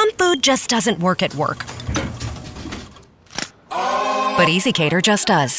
Some food just doesn't work at work. But Easy Cater just does.